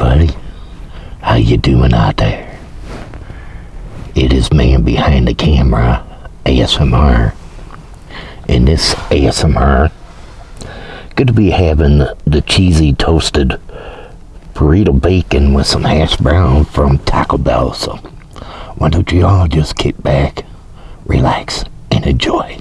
everybody. How you doing out there? It is man behind the camera, ASMR. In this ASMR, good to be having the cheesy toasted burrito bacon with some hash brown from Taco Bell. So why don't you all just kick back, relax, and enjoy.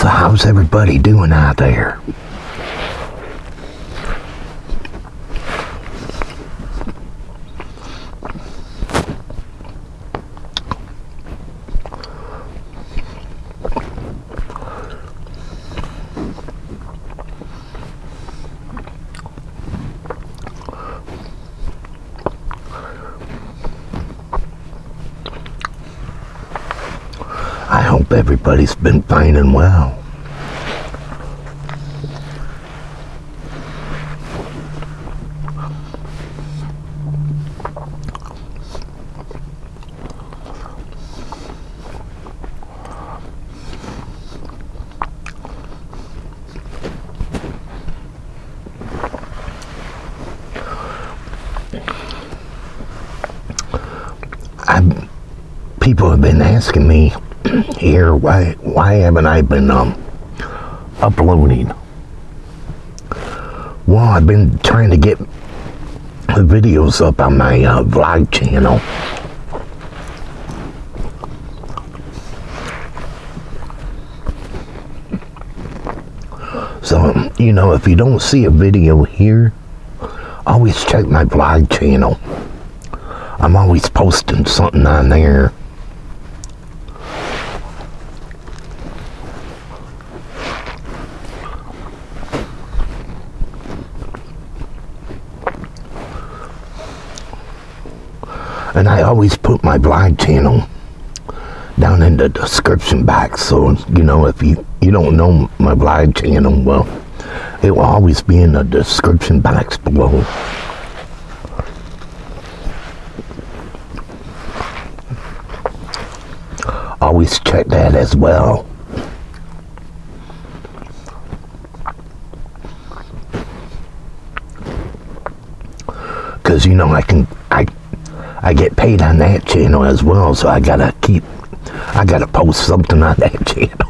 So how's everybody doing out there? I hope everybody's been fine and well. I'm, people have been asking me here why why haven't I been um uploading? Well, I've been trying to get the videos up on my uh, vlog channel. So, you know, if you don't see a video here, always check my vlog channel. I'm always posting something on there. And I always put my blog channel down in the description box. So, you know, if you, you don't know my blog channel, well, it will always be in the description box below. Always check that as well. Cause you know I can I I get paid on that channel as well, so I gotta keep I gotta post something on that channel.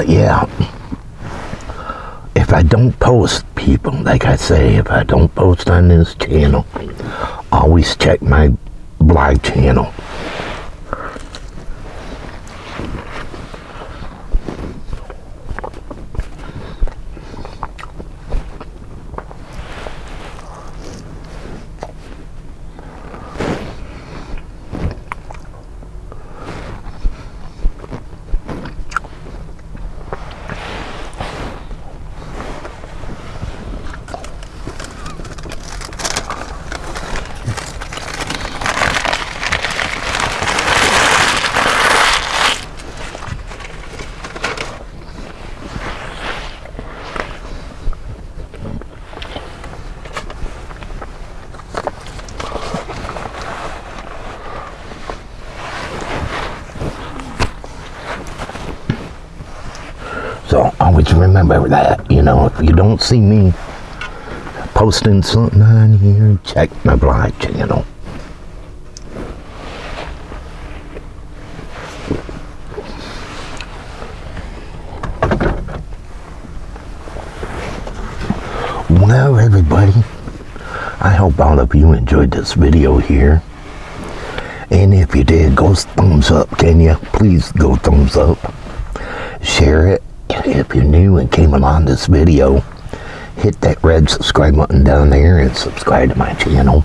But yeah, if I don't post, people, like I say, if I don't post on this channel, always check my blog channel. So always remember that, you know, if you don't see me posting something on here, check my blog channel. Well, everybody, I hope all of you enjoyed this video here. And if you did, go thumbs up, can you? Please go thumbs up. Share it. If you're new and came along this video, hit that red subscribe button down there and subscribe to my channel.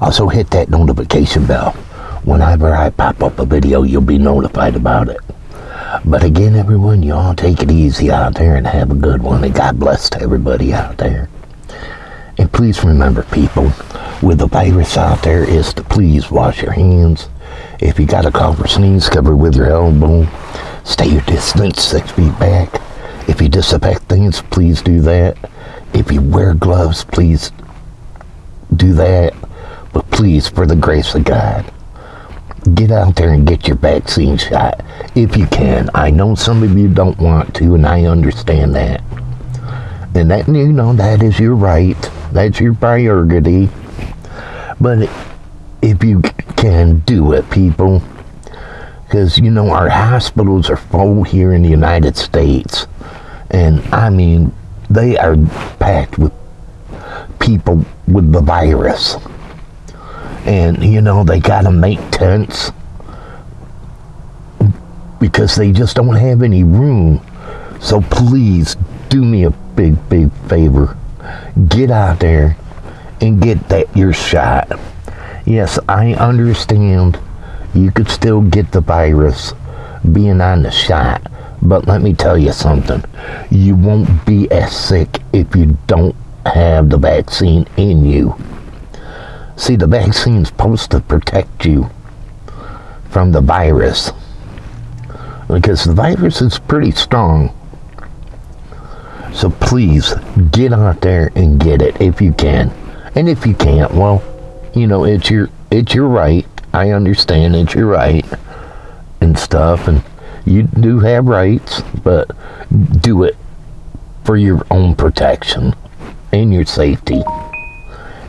Also hit that notification bell. Whenever I pop up a video, you'll be notified about it. But again, everyone, you all take it easy out there and have a good one. And God bless to everybody out there. And please remember, people, with the virus out there, is to please wash your hands. If you got a cough or sneeze, cover with your elbow. Stay your distance, six feet back. If you disinfect things, please do that. If you wear gloves, please do that. But please, for the grace of God, get out there and get your vaccine shot if you can. I know some of you don't want to, and I understand that. And that, you know, that is your right. That's your priority. But if you can do it, people, because, you know, our hospitals are full here in the United States. And, I mean, they are packed with people with the virus. And, you know, they got to make tents because they just don't have any room. So please do me a big, big favor. Get out there and get that your shot. Yes, I understand you could still get the virus being on the shot. But let me tell you something. You won't be as sick if you don't have the vaccine in you. See, the vaccine's supposed to protect you from the virus. Because the virus is pretty strong. So please, get out there and get it if you can. And if you can't, well, you know, it's your it's your right. I understand that you're right and stuff and you do have rights, but do it for your own protection and your safety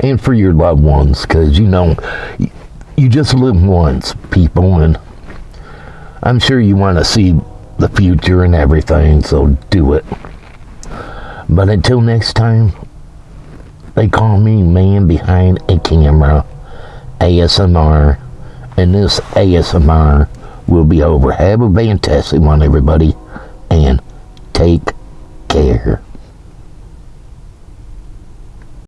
and for your loved ones because you know you just live once people and i'm sure you want to see the future and everything so do it. But until next time they call me man behind a camera asmr and this asmr will be over. Have a fantastic one everybody and take care